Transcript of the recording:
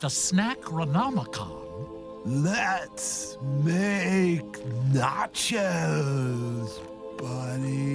the snack renomicon. Let's make nachos, buddy.